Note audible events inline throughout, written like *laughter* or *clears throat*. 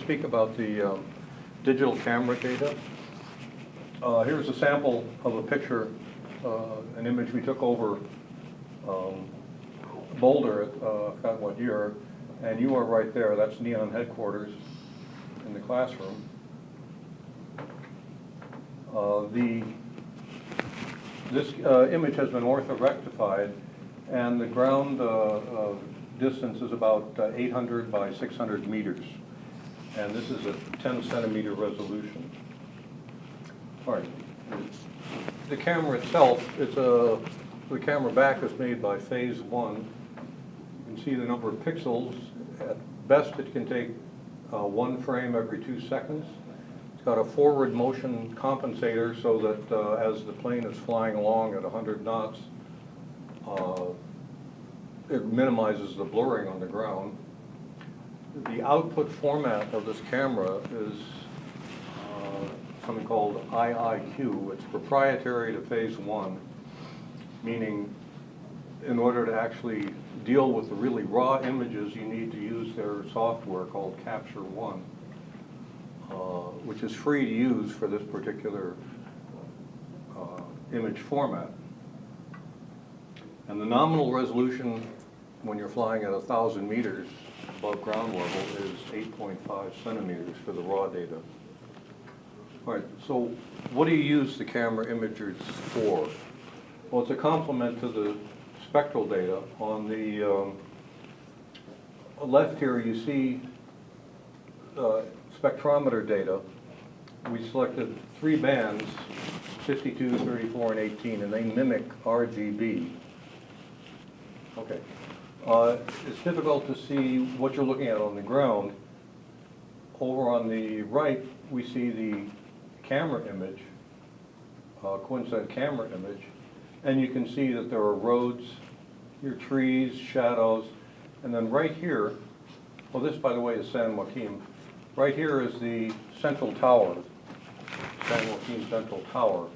speak about the um, digital camera data. Uh, Here's a sample of a picture, uh, an image we took over um, Boulder, uh, God, what year, and you are right there, that's Neon headquarters in the classroom. Uh, The, this uh, image has been orthorectified, and the ground uh, distance is about uh, 800 by 600 meters. And this is a 10 centimeter resolution. All right. The camera itself, it's a, the camera back is made by Phase One. You can see the number of pixels. At best, it can take uh, one frame every two seconds. It's got a forward motion compensator so that uh, as the plane is flying along at 100 knots, uh, it minimizes the blurring on the ground. The output format of this camera is uh, something called IIQ. It's proprietary to Phase One, meaning in order to actually deal with the really raw images, you need to use their software called Capture One, uh, which is free to use for this particular uh, image format. And the nominal resolution when you're flying at 1,000 meters above ground level is 8.5 centimeters for the raw data. All right, so what do you use the camera imagers for? Well, it's a complement to the spectral data. On the um, left here, you see uh, spectrometer data. We selected three bands, 52, 34, and 18, and they mimic RGB. Okay. Uh, It's difficult to see what you're looking at on the ground. Over on the right, we see the camera image, uh, coincident camera image, and you can see that there are roads, your trees, shadows, and then right here, well, this, by the way, is San Joaquin. Right here is the central tower, San Joaquin Central Tower.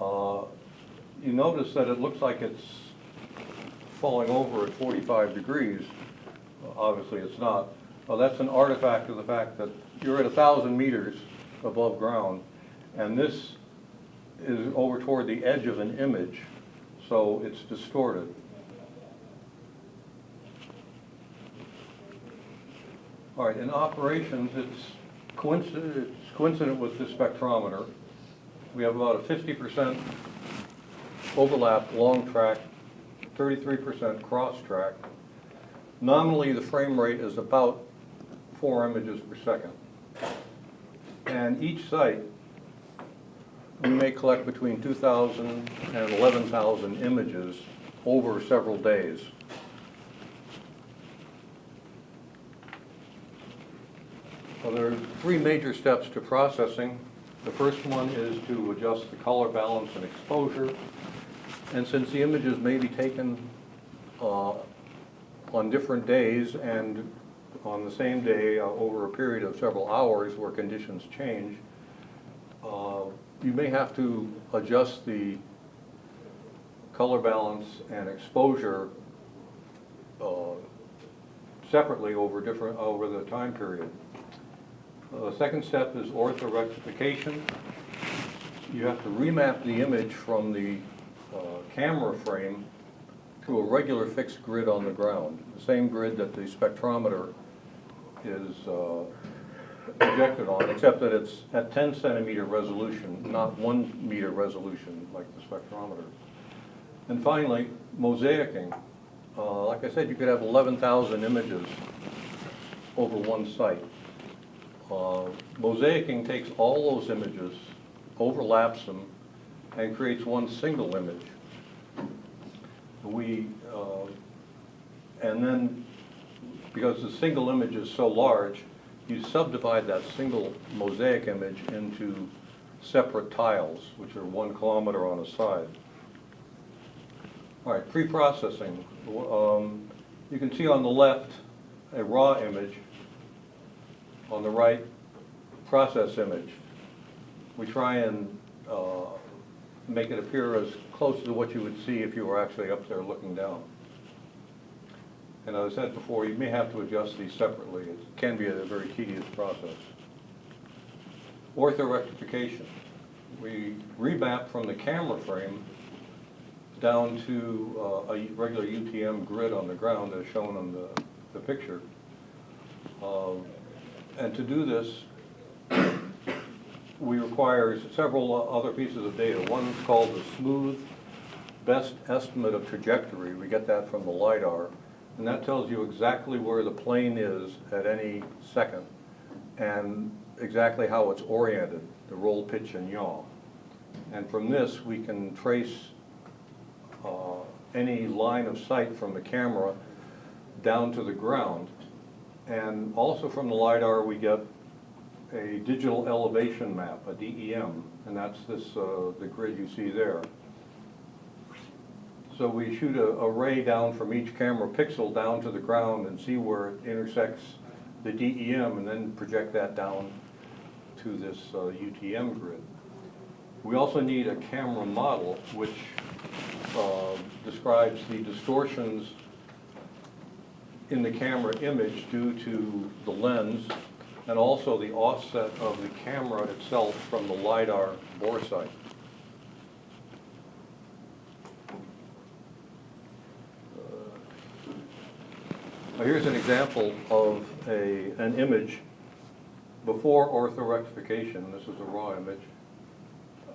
Uh, You notice that it looks like it's falling over at 45 degrees. Obviously, it's not. That's an artifact of the fact that you're at 1,000 meters above ground, and this is over toward the edge of an image, so it's distorted. All right, in operations, it's coincident, it's coincident with the spectrometer. We have about a 50% overlap long track 33% cross-track. Nominally, the frame rate is about four images per second. And each site, we may collect between 2,000 and 11,000 images over several days. Well, there are three major steps to processing. The first one is to adjust the color balance and exposure. And since the images may be taken uh, on different days and on the same day uh, over a period of several hours where conditions change, uh, you may have to adjust the color balance and exposure uh, separately over different, over the time period. Uh, The second step is orthorectification. You have to remap the image from the camera frame to a regular fixed grid on the ground, the same grid that the spectrometer is uh, projected on, except that it's at 10 centimeter resolution, not one meter resolution like the spectrometer. And finally, mosaicing. Uh, Like I said, you could have 11,000 images over one site. Uh, Mosaicing takes all those images, overlaps them, and creates one single image. We, uh, and then, because the single image is so large, you subdivide that single mosaic image into separate tiles, which are one kilometer on a side. All right, pre-processing. Um, You can see on the left a raw image, on the right, process image. We try and uh, make it appear as close to what you would see if you were actually up there looking down. And as I said before, you may have to adjust these separately. It can be a very tedious process. Orthorectification. We remap from the camera frame down to uh, a regular UTM grid on the ground as shown on the, the picture. Um, And to do this, we require several other pieces of data. One is called the smooth best estimate of trajectory. We get that from the LiDAR. And that tells you exactly where the plane is at any second and exactly how it's oriented, the roll, pitch, and yaw. And from this, we can trace uh, any line of sight from the camera down to the ground. And also from the LiDAR, we get a digital elevation map, a DEM, and that's this, uh, the grid you see there. So we shoot a, a ray down from each camera pixel down to the ground and see where it intersects the DEM and then project that down to this uh, UTM grid. We also need a camera model which uh, describes the distortions in the camera image due to the lens and also the offset of the camera itself from the LiDAR bore sight. Now, Here's an example of a, an image before orthorectification, this is a raw image,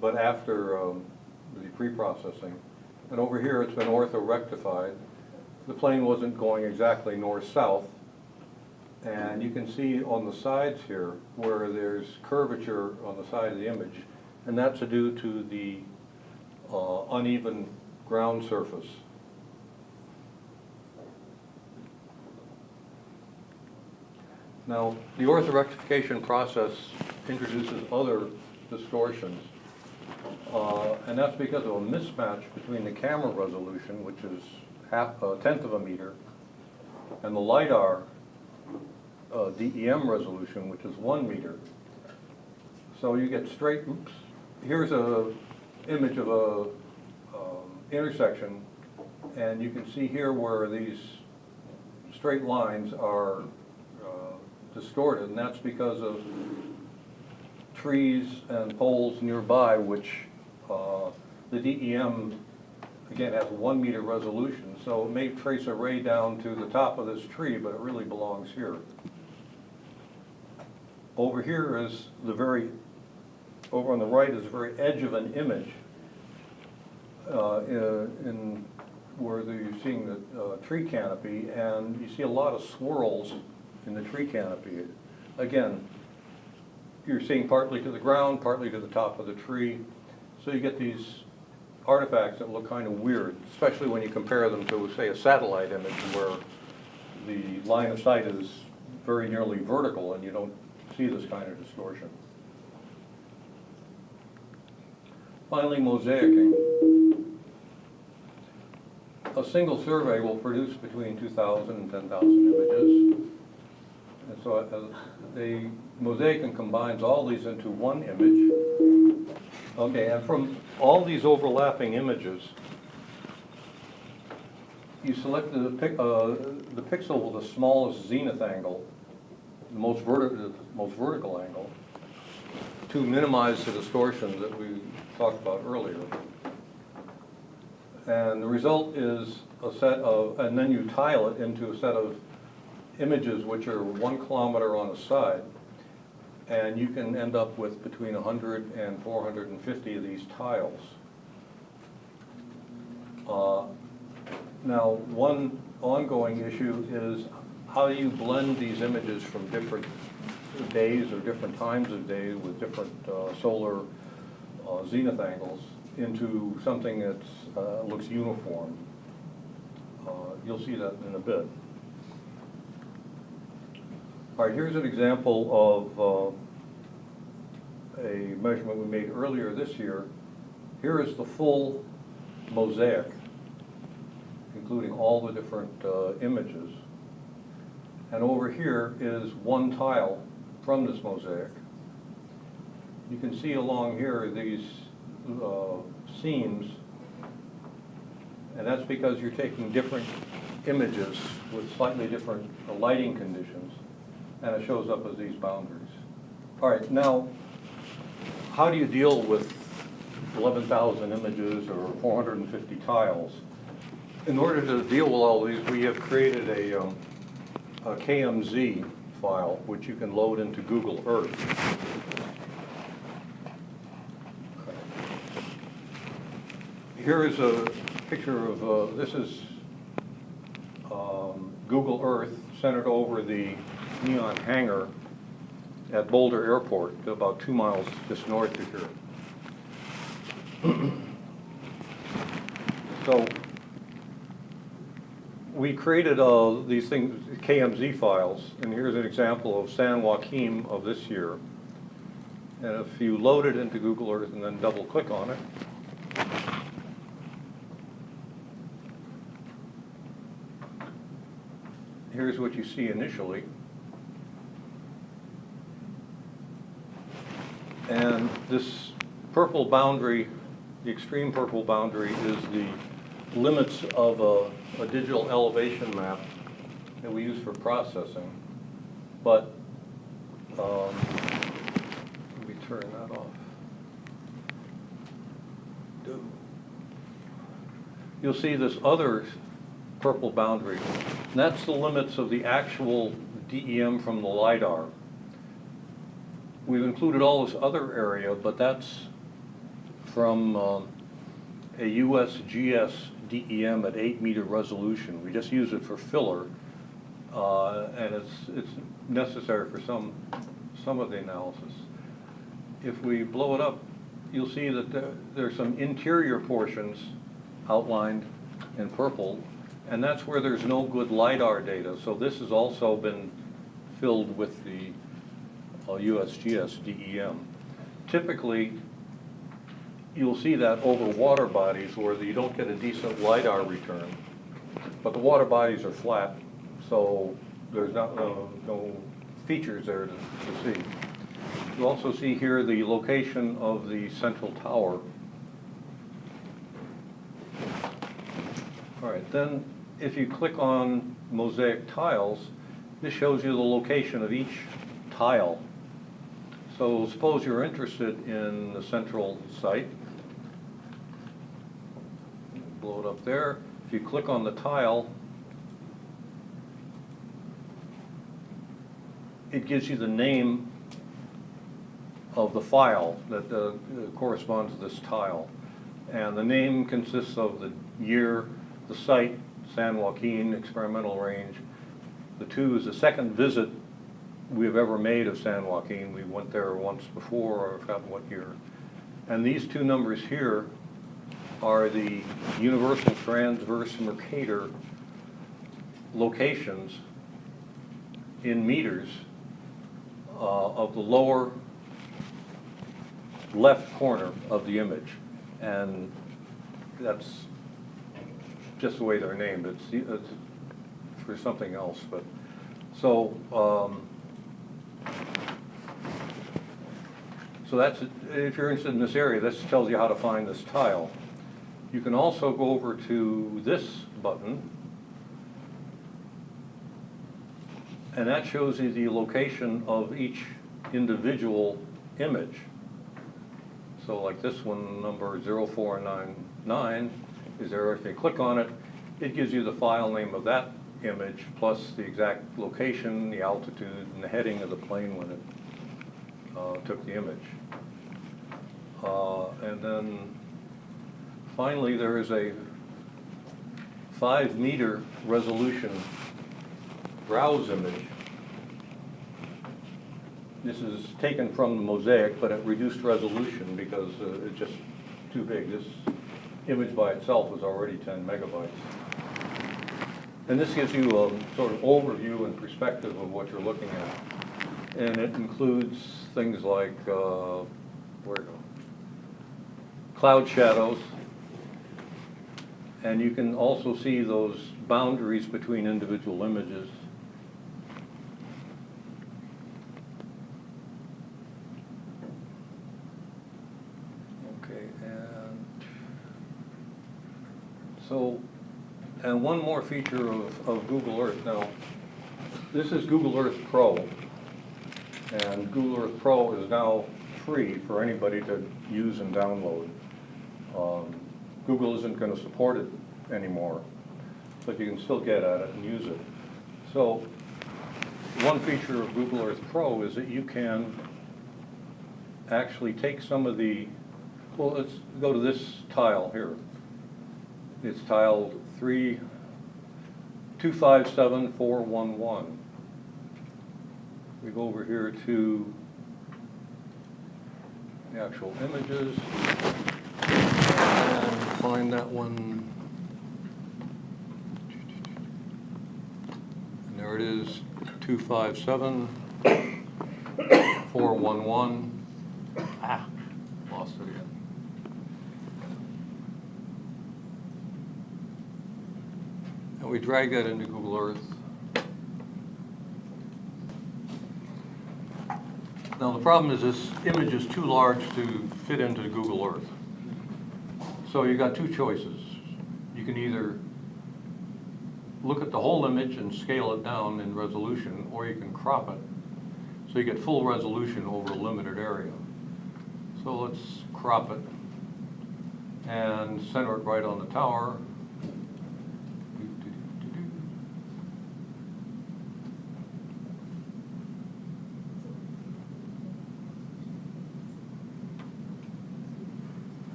but after um, the pre-processing. And over here, it's been orthorectified. The plane wasn't going exactly north-south. And you can see on the sides here where there's curvature on the side of the image, and that's due to the uh, uneven ground surface. Now, the orthorectification process introduces other distortions, uh, and that's because of a mismatch between the camera resolution, which is half, a tenth of a meter, and the LiDAR uh, DEM resolution, which is one meter. So you get straight, oops, here's a image of a um, intersection, and you can see here where these straight lines are uh, distorted, and that's because of trees and poles nearby, which uh, the DEM, again, has one meter resolution, so it may trace a ray down to the top of this tree, but it really belongs here. Over here is the very, over on the right is the very edge of an image uh, in, in where the- you're seeing the uh, tree canopy, and you see a lot of swirls in the tree canopy. Again, you're seeing partly to the ground, partly to the top of the tree, so you get these artifacts that look kind of weird, especially when you compare them to, say, a satellite image where the line of sight is very nearly vertical and you don't see this kind of distortion. Finally, mosaicing. A single survey will produce between 2,000 and 10,000 images. And so uh, the mosaicing combines all these into one image. Okay, and from all these overlapping images, you select the, uh, the pixel with the smallest zenith angle, the most vertical, most vertical angle, to minimize the distortion that we talked about earlier. And the result is a set of, and then you tile it into a set of images which are one kilometer on a side. And you can end up with between 100 and 450 of these tiles. Uh, Now, one ongoing issue is how do you blend these images from different days or different times of day with different uh, solar uh, zenith angles into something that uh, looks uniform. Uh, You'll see that in a bit. All right, here's an example of uh, a measurement we made earlier this year. Here is the full mosaic, including all the different uh, images. And over here is one tile from this mosaic. You can see along here these uh, seams, and that's because you're taking different images with slightly different lighting conditions, and it shows up as these boundaries. All right, now, how do you deal with 11,000 images or 450 tiles? In order to deal with all these, we have created a, um, a KMZ file, which you can load into Google Earth. Here is a picture of, uh, this is um, Google Earth centered over the Neon hangar at Boulder Airport, about two miles just north of here. *clears throat* So we created uh, these things, KMZ files, and here's an example of San Joaquin of this year. And if you load it into Google Earth and then double click on it, here's what you see initially. And this purple boundary, the extreme purple boundary is the limits of a, a digital elevation map that we use for processing. But, um, let me turn that off. You'll see this other purple boundary. And that's the limits of the actual DEM from the LiDAR. We've included all this other area, but that's from um, a USGS DEM at eight meter resolution. We just use it for filler, uh, and it's, it's necessary for some, some of the analysis. If we blow it up, you'll see that there, there's some interior portions outlined in purple, and that's where there's no good LiDAR data. So this has also been filled with the uh, USGS DEM. Typically, you'll see that over water bodies where you don't get a decent LiDAR return. But the water bodies are flat, so there's not, no, no features there to, to see. You also see here the location of the central tower. All right, then if you click on mosaic tiles, this shows you the location of each tile. So suppose you're interested in the central site. Up there. If you click on the tile, it gives you the name of the file that uh, corresponds to this tile. And the name consists of the year, the site, San Joaquin Experimental Range. The two is the second visit we've ever made of San Joaquin. We went there once before, or I forgot what year. And these two numbers here are the universal transverse Mercator locations in meters uh, of the lower left corner of the image. And that's just the way they're named. It's, it's for something else, but, so, um, so that's, if you're interested in this area, this tells you how to find this tile. You can also go over to this button, and that shows you the location of each individual image. So like this one, number 0499, is there, if you click on it, it gives you the file name of that image, plus the exact location, the altitude, and the heading of the plane when it uh, took the image. Uh, And then finally, there is a five meter resolution browse image. This is taken from the mosaic, but at reduced resolution because uh, it's just too big. This image by itself is already 10 megabytes. And this gives you a sort of overview and perspective of what you're looking at. And it includes things like, uh, where go? Cloud shadows. And you can also see those boundaries between individual images. Okay, and so And one more feature of, of Google Earth. Now, this is Google Earth Pro. And Google Earth Pro is now free for anybody to use and download. Um, Google isn't gonna support it anymore, but you can still get at it and use it. So, one feature of Google Earth Pro is that you can actually take some of the, well, let's go to this tile here. It's tiled three, two five seven four one one. We go over here to the actual images find that one. And there it is, two five seven four one one. Ah, lost it again. And we drag that into Google Earth. Now, the problem is this image is too large to fit into Google Earth. So you got two choices. You can either look at the whole image and scale it down in resolution, or you can crop it. So you get full resolution over a limited area. So let's crop it and center it right on the tower.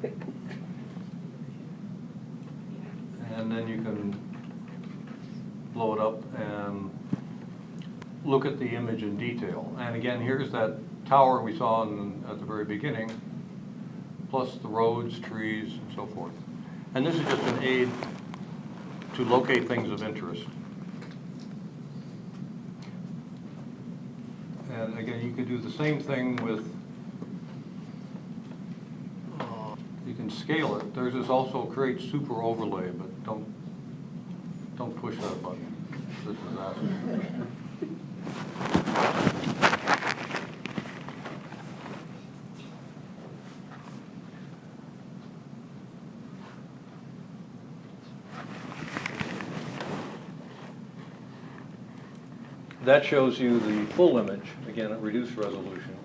Okay. And then you can blow it up and look at the image in detail. And again, here's that tower we saw in, at the very beginning, plus the roads, trees, and so forth. And this is just an aid to locate things of interest. And again, you can do the same thing with, uh, you can scale it. There's this also create super overlay, but don't, don't push that button. This is asking. That shows you the full image, again at reduced resolution.